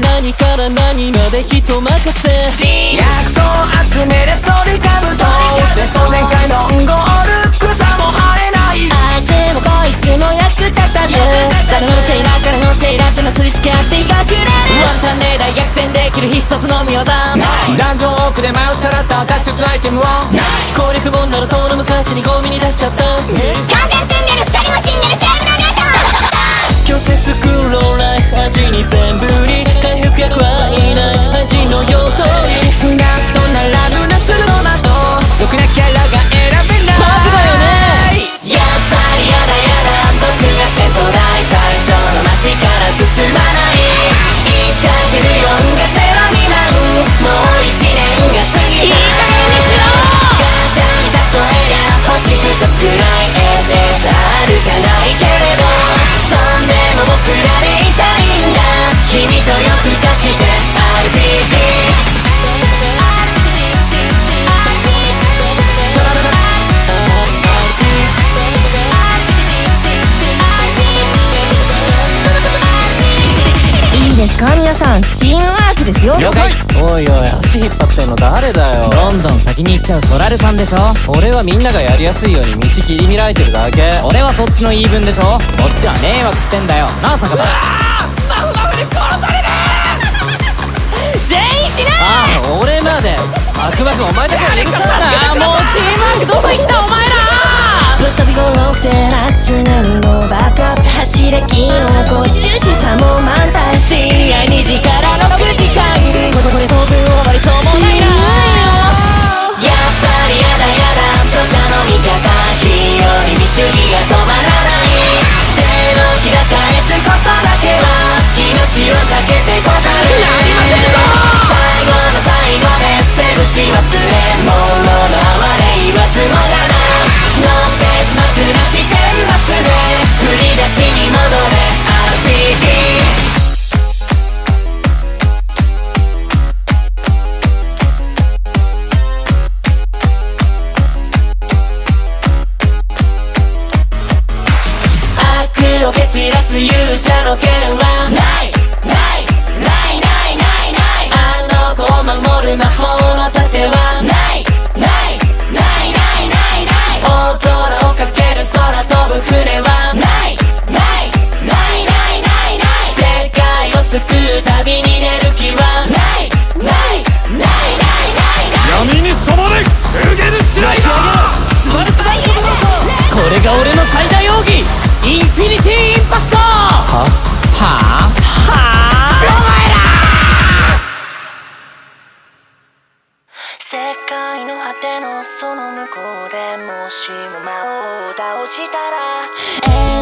何から何まで人任せ。薬草集めるトリカブト前走前回のゴール草も生えないあいつもこいつも役立たず誰のせいだ誰のせいだってなすりつけ合っていかくれるワンタンで大逆転できる必殺の見業ダンジョン奥で迷ったらった脱出アイテムを攻略本なら遠の昔にゴミに出しちゃった完全ですか？皆さんチームワークですよ。了解。おいおい足引っ張ってんの誰だよ。どんどん先に行っちゃうソラルさんでしょ。俺はみんながやりやすいように道切り開いてるだけ。俺はそっちの言い分でしょ。こっちは迷惑してんだよ。なあ坂田。全員死なああ俺まで。バクバクお前だけは許さないな。もうチームワークどこ行った？お前ら！ぶっ飛び頃って集めるのバカ走れキノコ重視さも満を蹴散らす勇者の剣はないないないないないないあの子を守る魔法の盾はないないないないないない大空をかける空飛ぶ船はないないないないないない世界を救う旅に出る気はないないないないないない闇に染まれ！エルゲルシライダーこれが俺の最大奥義インフィニティインパクトはは世界の果てのその向こうでもしも魔王を倒したら